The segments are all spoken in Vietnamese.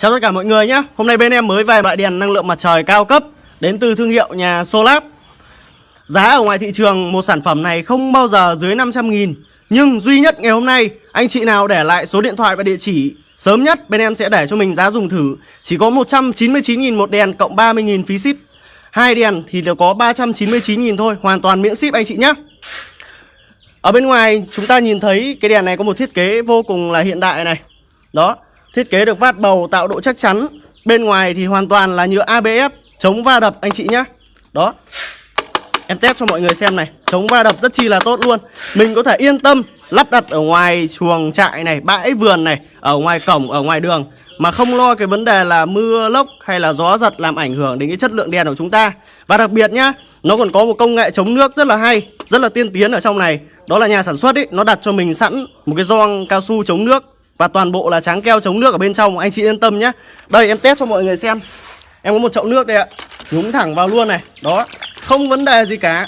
Chào tất cả mọi người nhé. Hôm nay bên em mới về loại đèn năng lượng mặt trời cao cấp, Đến từ thương hiệu nhà Solab. Giá ở ngoài thị trường một sản phẩm này không bao giờ dưới 500 nghìn, Nhưng duy nhất ngày hôm nay, Anh chị nào để lại số điện thoại và địa chỉ Sớm nhất, bên em sẽ để cho mình giá dùng thử. Chỉ có 199 nghìn một đèn cộng 30 nghìn phí ship. Hai đèn thì đều có 399 nghìn thôi, Hoàn toàn miễn ship anh chị nhé. Ở bên ngoài chúng ta nhìn thấy cái đèn này có một thiết kế vô cùng là hiện đại này. Đó. Thiết kế được vát bầu tạo độ chắc chắn. Bên ngoài thì hoàn toàn là nhựa ABS Chống va đập anh chị nhé Đó. Em test cho mọi người xem này Chống va đập rất chi là tốt luôn. Mình có thể yên tâm lắp đặt ở ngoài chuồng trại này Bãi vườn này Ở ngoài cổng, ở ngoài đường. Mà không lo cái vấn đề là mưa lốc hay là gió giật Làm ảnh hưởng đến cái chất lượng đèn của chúng ta. Và đặc biệt nhá Nó còn có một công nghệ chống nước rất là hay Rất là tiên tiến ở trong này. Đó là nhà sản xuất ấy Nó đặt cho mình sẵn một cái gioăng cao su chống nước và toàn bộ là trắng keo chống nước ở bên trong, Anh chị yên tâm nhé. Đây, em test cho mọi người xem. Em có một chậu nước đây ạ. Nhúng thẳng vào luôn này. Đó. Không vấn đề gì cả.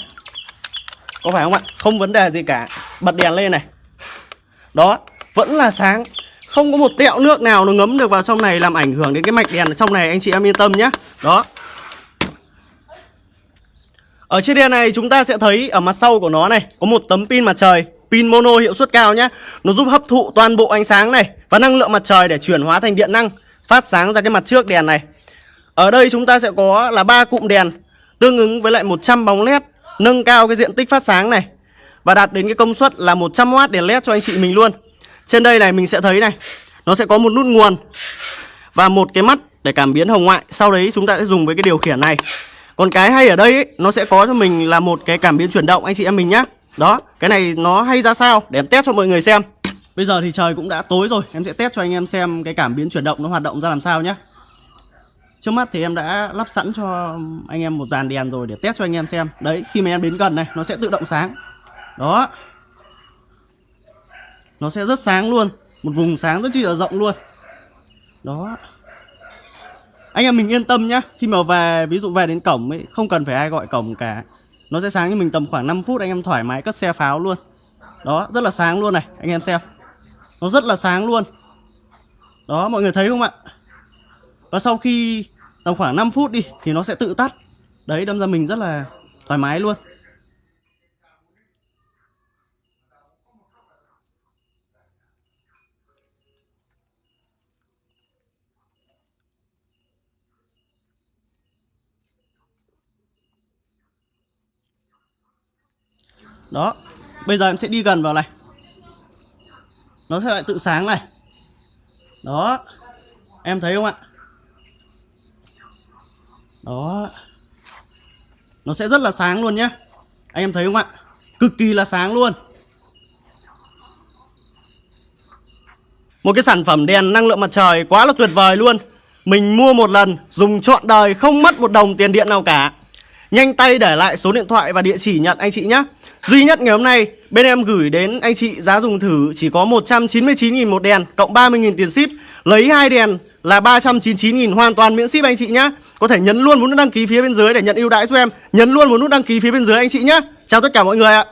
Có phải không ạ? Không vấn đề gì cả. Bật đèn lên này. Đó. Vẫn là sáng. Không có một tẹo nước nào nó ngấm được vào trong này, Làm ảnh hưởng đến cái mạch đèn ở trong này, Anh chị em yên tâm nhé. Đó. Ở trên đèn này chúng ta sẽ thấy ở mặt sau của nó này, Có một tấm pin mặt trời. Pin mono hiệu suất cao nhé Nó giúp hấp thụ toàn bộ ánh sáng này Và năng lượng mặt trời để chuyển hóa thành điện năng Phát sáng ra cái mặt trước đèn này. Ở đây chúng ta sẽ có là ba cụm đèn Tương ứng với lại 100 bóng led Nâng cao cái diện tích phát sáng này Và đạt đến cái công suất là 100W đèn led cho anh chị mình luôn. Trên đây này mình sẽ thấy này Nó sẽ có một nút nguồn Và một cái mắt để cảm biến hồng ngoại. Sau đấy chúng ta sẽ dùng với cái điều khiển này. Còn cái hay ở đây ấy, nó sẽ có cho mình là một cái cảm biến chuyển động anh chị em mình nhá. Đó, cái này nó hay ra sao? Để em test cho mọi người xem. Bây giờ thì trời cũng đã tối rồi. Em sẽ test cho anh em xem cái cảm biến chuyển động nó hoạt động ra làm sao nhé Trước mắt thì em đã lắp sẵn cho anh em một dàn đèn rồi để test cho anh em xem. Đấy, khi mà em đến gần này nó sẽ tự động sáng. Đó. Nó sẽ rất sáng luôn. Một vùng sáng rất chi là rộng luôn. Đó. Anh em mình yên tâm nhá. Khi mà về ví dụ về đến cổng ấy không cần phải ai gọi cổng cả nó sẽ sáng cho mình tầm khoảng 5 phút, anh em thoải mái cất xe pháo luôn. Đó, rất là sáng luôn này, anh em xem. Nó rất là sáng luôn. Đó, mọi người thấy không ạ? Và sau khi tầm khoảng 5 phút đi, thì nó sẽ tự tắt. Đấy, đâm ra mình rất là thoải mái luôn. Đó. Bây giờ em sẽ đi gần vào này. Nó sẽ lại tự sáng này. Đó. Em thấy không ạ? Đó. Nó sẽ rất là sáng luôn nhé Anh em thấy không ạ? Cực kỳ là sáng luôn. Một cái sản phẩm đèn năng lượng mặt trời quá là tuyệt vời luôn. Mình mua một lần, Dùng trọn đời, không mất một đồng tiền điện nào cả. Nhanh tay để lại số điện thoại và địa chỉ nhận, anh chị nhé Duy nhất ngày hôm nay, bên em gửi đến anh chị giá dùng thử chỉ có 199.000 một đèn cộng 30.000 tiền ship. Lấy hai đèn là 399.000 hoàn toàn miễn ship, anh chị nhé Có thể nhấn luôn vào nút đăng ký phía bên dưới để nhận ưu đãi cho em. Nhấn luôn vào nút đăng ký phía bên dưới, anh chị nhé Chào tất cả mọi người ạ.